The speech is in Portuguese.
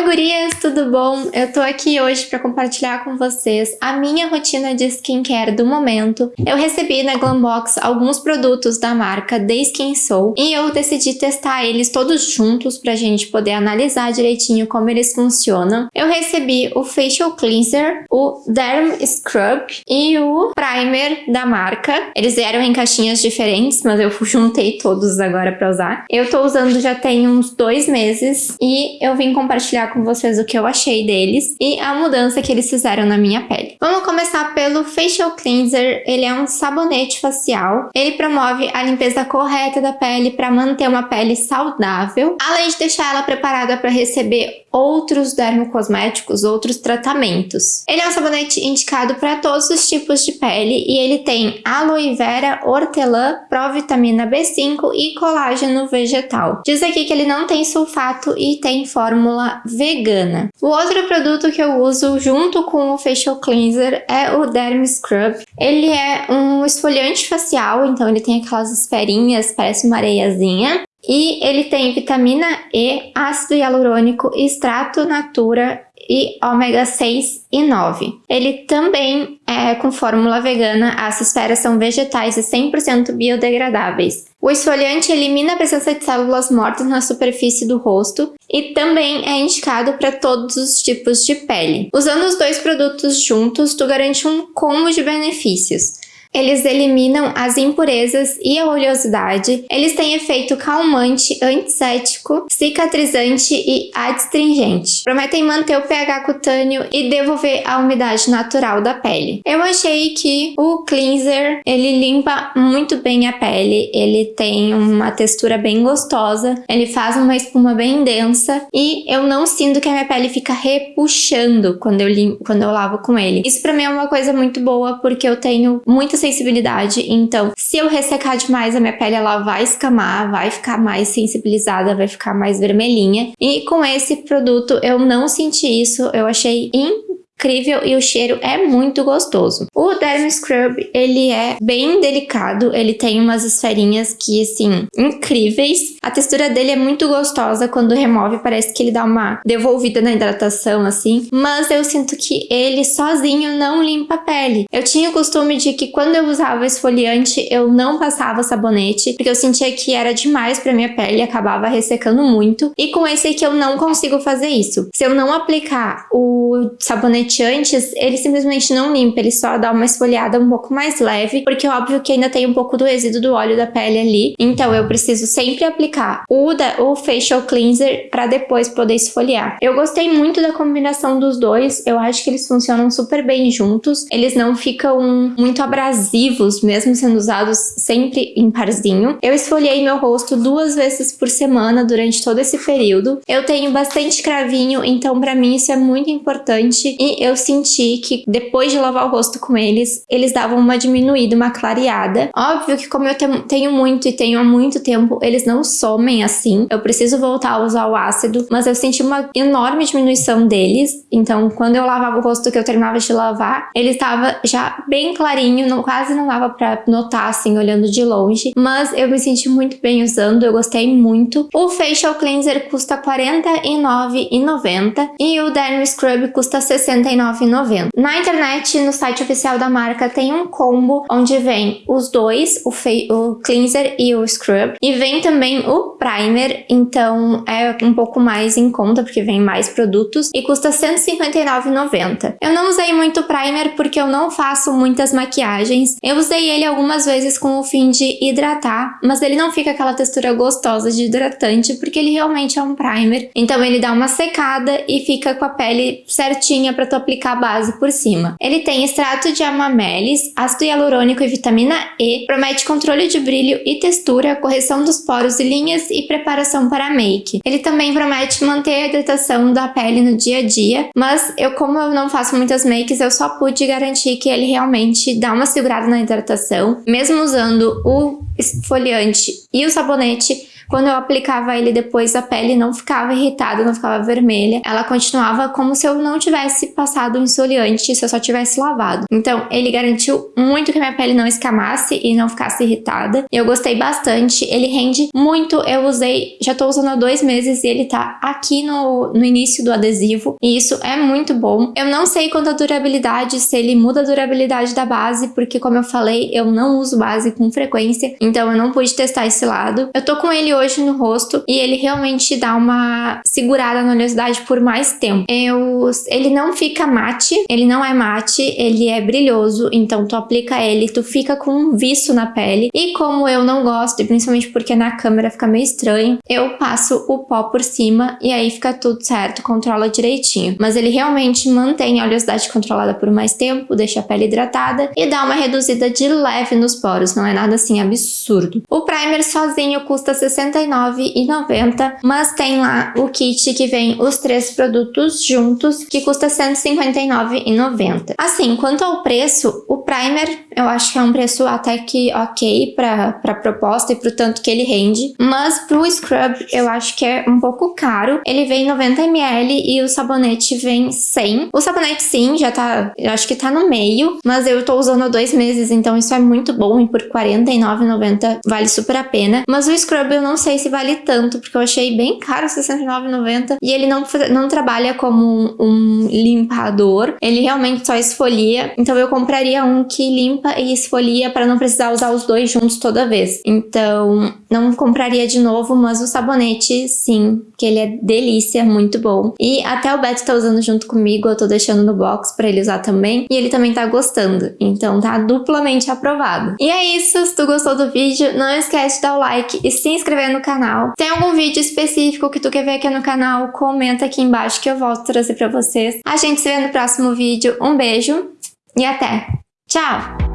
Oi gurias, tudo bom? Eu tô aqui hoje para compartilhar com vocês a minha rotina de skincare do momento. Eu recebi na Glambox alguns produtos da marca The Skin Soul e eu decidi testar eles todos juntos pra gente poder analisar direitinho como eles funcionam. Eu recebi o Facial Cleanser, o Derm Scrub e o Primer da marca. Eles vieram em caixinhas diferentes, mas eu juntei todos agora pra usar. Eu tô usando já tem uns dois meses e eu vim compartilhar com vocês o que eu achei deles e a mudança que eles fizeram na minha pele. Vamos começar pelo Facial Cleanser. Ele é um sabonete facial. Ele promove a limpeza correta da pele para manter uma pele saudável, além de deixar ela preparada para receber outros dermocosméticos, outros tratamentos. Ele é um sabonete indicado para todos os tipos de pele e ele tem aloe vera, hortelã, provitamina B5 e colágeno vegetal. Diz aqui que ele não tem sulfato e tem fórmula vegana. O outro produto que eu uso junto com o Facial Cleanser é o Derm Scrub. Ele é um esfoliante facial, então ele tem aquelas esferinhas, parece uma areiazinha. E ele tem vitamina E, ácido hialurônico, extrato natura e ômega 6 e 9. Ele também é com fórmula vegana, as esferas são vegetais e 100% biodegradáveis. O esfoliante elimina a presença de células mortas na superfície do rosto e também é indicado para todos os tipos de pele. Usando os dois produtos juntos, tu garante um combo de benefícios. Eles eliminam as impurezas e a oleosidade. Eles têm efeito calmante, antisséptico, cicatrizante e adstringente. Prometem manter o pH cutâneo e devolver a umidade natural da pele. Eu achei que o cleanser, ele limpa muito bem a pele. Ele tem uma textura bem gostosa. Ele faz uma espuma bem densa e eu não sinto que a minha pele fica repuxando quando eu, limpo, quando eu lavo com ele. Isso pra mim é uma coisa muito boa porque eu tenho muitas sensibilidade, então se eu ressecar demais a minha pele, ela vai escamar, vai ficar mais sensibilizada, vai ficar mais vermelhinha. E com esse produto eu não senti isso, eu achei incrível e o cheiro é muito gostoso. O Derm Scrub, ele é bem delicado, ele tem umas esferinhas que, assim, incríveis. A textura dele é muito gostosa, quando remove parece que ele dá uma devolvida na hidratação, assim. Mas eu sinto que ele sozinho não limpa a pele. Eu tinha o costume de que quando eu usava esfoliante, eu não passava sabonete, porque eu sentia que era demais pra minha pele acabava ressecando muito. E com esse aqui eu não consigo fazer isso. Se eu não aplicar o sabonete antes, ele simplesmente não limpa, ele só dá uma esfoliada um pouco mais leve, porque é óbvio que ainda tem um pouco do resíduo do óleo da pele ali, então eu preciso sempre aplicar o, da, o Facial Cleanser para depois poder esfoliar. Eu gostei muito da combinação dos dois, eu acho que eles funcionam super bem juntos, eles não ficam muito abrasivos, mesmo sendo usados sempre em parzinho. Eu esfoliei meu rosto duas vezes por semana durante todo esse período. Eu tenho bastante cravinho, então para mim isso é muito importante e eu senti que depois de lavar o rosto com eles, eles davam uma diminuída, uma clareada. Óbvio que como eu tenho muito e tenho há muito tempo, eles não somem assim. Eu preciso voltar a usar o ácido, mas eu senti uma enorme diminuição deles. Então, quando eu lavava o rosto que eu terminava de lavar, ele estava já bem clarinho, não, quase não dava pra notar assim, olhando de longe. Mas eu me senti muito bem usando, eu gostei muito. O Facial Cleanser custa R$ 49,90 e o Derm Scrub custa R$ 69,90. R$69,90. Na internet, no site oficial da marca, tem um combo onde vem os dois, o, o cleanser e o scrub. E vem também o primer, então é um pouco mais em conta, porque vem mais produtos. E custa R$159,90. Eu não usei muito primer porque eu não faço muitas maquiagens. Eu usei ele algumas vezes com o fim de hidratar, mas ele não fica aquela textura gostosa de hidratante, porque ele realmente é um primer. Então ele dá uma secada e fica com a pele certinha para tu aplicar a base por cima. Ele tem extrato de amamelis, ácido hialurônico e vitamina E, promete controle de brilho e textura, correção dos poros e linhas e preparação para make. Ele também promete manter a hidratação da pele no dia a dia, mas eu como eu não faço muitas makes, eu só pude garantir que ele realmente dá uma segurada na hidratação, mesmo usando o esfoliante e o sabonete, Quando eu aplicava ele depois, a pele não ficava irritada, não ficava vermelha. Ela continuava como se eu não tivesse passado um esfoliante, se eu só tivesse lavado. Então, ele garantiu muito que minha pele não escamasse e não ficasse irritada. Eu gostei bastante. Ele rende muito. Eu usei, já tô usando há dois meses e ele tá aqui no, no início do adesivo. E isso é muito bom. Eu não sei quanto a durabilidade, se ele muda a durabilidade da base, porque como eu falei, eu não uso base com frequência. Então, eu não pude testar esse lado. Eu tô com ele hoje no rosto e ele realmente dá uma segurada na oleosidade por mais tempo. Eu, ele não fica mate, ele não é mate, ele é brilhoso, então tu aplica ele, tu fica com um viço na pele. E como eu não gosto, principalmente porque na câmera fica meio estranho, eu passo o pó por cima e aí fica tudo certo, controla direitinho. Mas ele realmente mantém a oleosidade controlada por mais tempo, deixa a pele hidratada e dá uma reduzida de leve nos poros, não é nada assim absurdo. O primer sozinho custa R$ 69,90, mas tem lá o kit que vem os três produtos juntos, que custa R$ 159,90. Assim, quanto ao preço, o primer eu acho que é um preço até que ok para a proposta e pro tanto que ele rende, mas pro scrub eu acho que é um pouco caro. Ele vem 90ml e o sabonete vem 100. O sabonete sim, já tá, eu acho que tá no meio, mas eu tô usando dois meses, então isso é muito bom e por R$49,90 vale super a pena. Mas o scrub eu não sei se vale tanto, porque eu achei bem caro, R$69,90 e ele não, não trabalha como um, um limpador, ele realmente só esfolia, então eu compraria um que limpa e esfolia para não precisar usar os dois juntos toda vez. Então, não compraria de novo, mas o sabonete, sim, que ele é delícia, muito bom. E até o Beto tá usando junto comigo, eu tô deixando no box para ele usar também, e ele também tá gostando. Então, tá duplamente aprovado. E é isso, se tu gostou do vídeo, não esquece de dar o like e se inscrever no canal. Tem algum vídeo específico que tu quer ver aqui no canal, comenta aqui embaixo que eu volto trazer pra vocês. A gente se vê no próximo vídeo. Um beijo e até! Tchau!